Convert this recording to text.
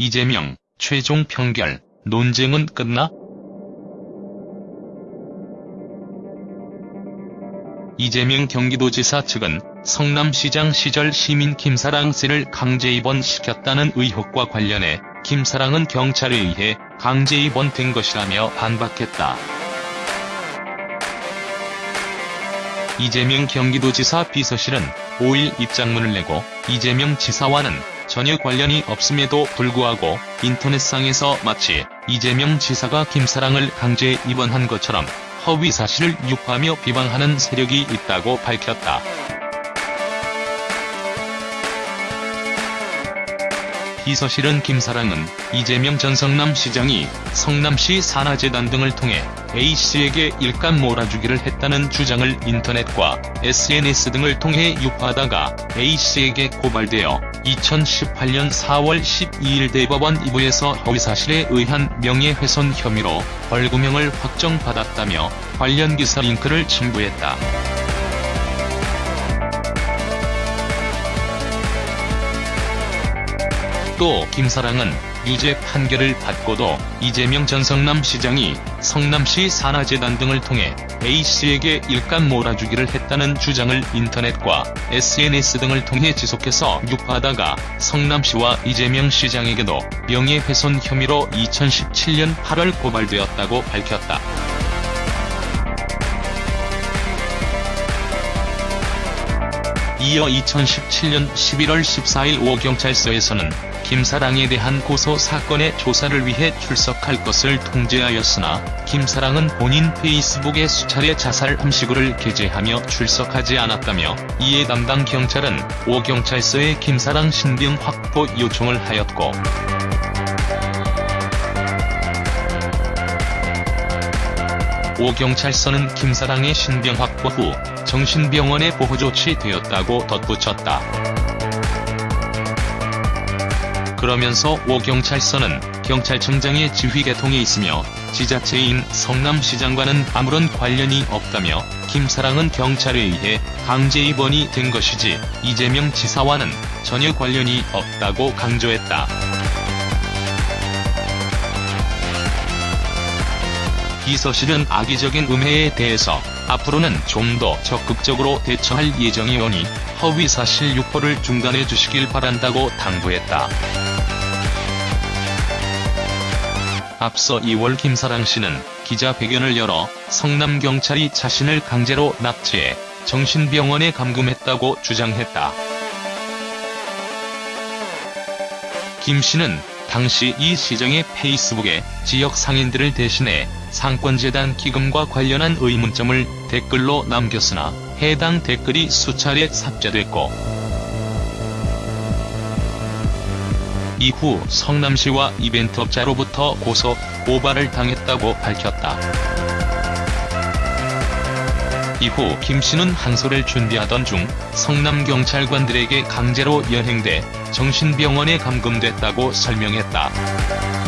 이재명, 최종 평결, 논쟁은 끝나? 이재명 경기도지사 측은 성남시장 시절 시민 김사랑 씨를 강제 입원시켰다는 의혹과 관련해 김사랑은 경찰에 의해 강제 입원된 것이라며 반박했다. 이재명 경기도지사 비서실은 5일 입장문을 내고 이재명 지사와는 전혀 관련이 없음에도 불구하고 인터넷상에서 마치 이재명 지사가 김사랑을 강제 입원한 것처럼 허위 사실을 유포하며 비방하는 세력이 있다고 밝혔다. 비서실은 김사랑은 이재명 전 성남시장이 성남시 산하재단 등을 통해 A씨에게 일감 몰아주기를 했다는 주장을 인터넷과 SNS 등을 통해 유포하다가 A씨에게 고발되어 2018년 4월 12일 대법원 2부에서 허위사실에 의한 명예훼손 혐의로 벌금형을 확정받았다며 관련 기사 링크를 첨부했다. 또 김사랑은 유죄 판결을 받고도 이재명 전 성남시장이 성남시 산하재단 등을 통해 A씨에게 일감 몰아주기를 했다는 주장을 인터넷과 SNS 등을 통해 지속해서 유포하다가 성남시와 이재명 시장에게도 명예훼손 혐의로 2017년 8월 고발되었다고 밝혔다. 이어 2017년 11월 14일 오경찰서에서는 김사랑에 대한 고소 사건의 조사를 위해 출석할 것을 통지하였으나 김사랑은 본인 페이스북에 수차례 자살 함시구를 게재하며 출석하지 않았다며 이에 담당 경찰은 오경찰서에 김사랑 신병 확보 요청을 하였고 오경찰서는 김사랑의 신병 확보 후 정신병원에 보호 조치 되었다고 덧붙였다. 그러면서 오경찰서는 경찰청장의 지휘 계통에 있으며 지자체인 성남시장과는 아무런 관련이 없다며 김사랑은 경찰에 의해 강제 입원이 된 것이지 이재명 지사와는 전혀 관련이 없다고 강조했다. 비서실은 악의적인 음해에 대해서 앞으로는 좀 더 적극적으로 대처할 예정이오니 허위사실 유포를 중단해 주시길 바란다고 당부했다. 앞서 2월 김사랑 씨는 기자회견을 열어 성남경찰이 자신을 강제로 납치해 정신병원에 감금했다고 주장했다. 김 씨는 당시 이 시장의 페이스북에 지역 상인들을 대신해 상권재단 기금과 관련한 의문점을 댓글로 남겼으나 해당 댓글이 수차례 삭제됐고 이후 성남시와 이벤트업자로부터 고소, 고발을 당했다고 밝혔다. 이후 김씨는 항소를 준비하던 중 성남경찰관들에게 강제로 연행돼 정신병원에 감금됐다고 설명했다.